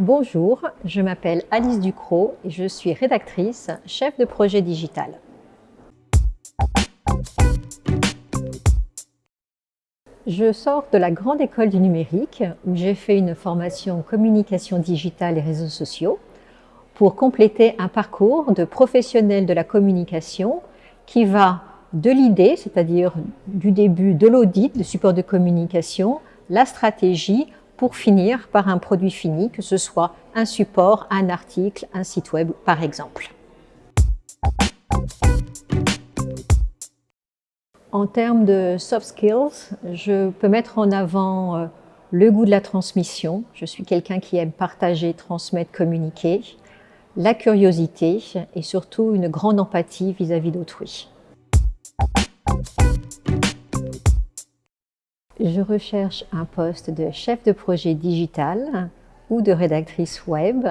Bonjour, je m'appelle Alice Ducrot et je suis rédactrice, chef de projet digital. Je sors de la grande école du numérique où j'ai fait une formation communication digitale et réseaux sociaux pour compléter un parcours de professionnel de la communication qui va de l'idée, c'est-à-dire du début de l'audit, de support de communication, la stratégie, pour finir par un produit fini, que ce soit un support, un article, un site web par exemple. En termes de soft skills, je peux mettre en avant euh, le goût de la transmission. Je suis quelqu'un qui aime partager, transmettre, communiquer. La curiosité et surtout une grande empathie vis-à-vis d'autrui. Je recherche un poste de chef de projet digital ou de rédactrice web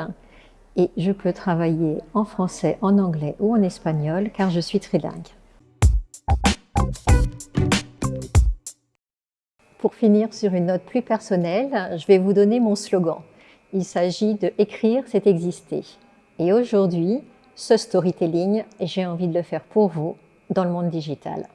et je peux travailler en français, en anglais ou en espagnol car je suis trilingue. Pour finir sur une note plus personnelle, je vais vous donner mon slogan. Il s'agit de « Écrire, c'est exister ». Et aujourd'hui, ce storytelling, j'ai envie de le faire pour vous dans le monde digital.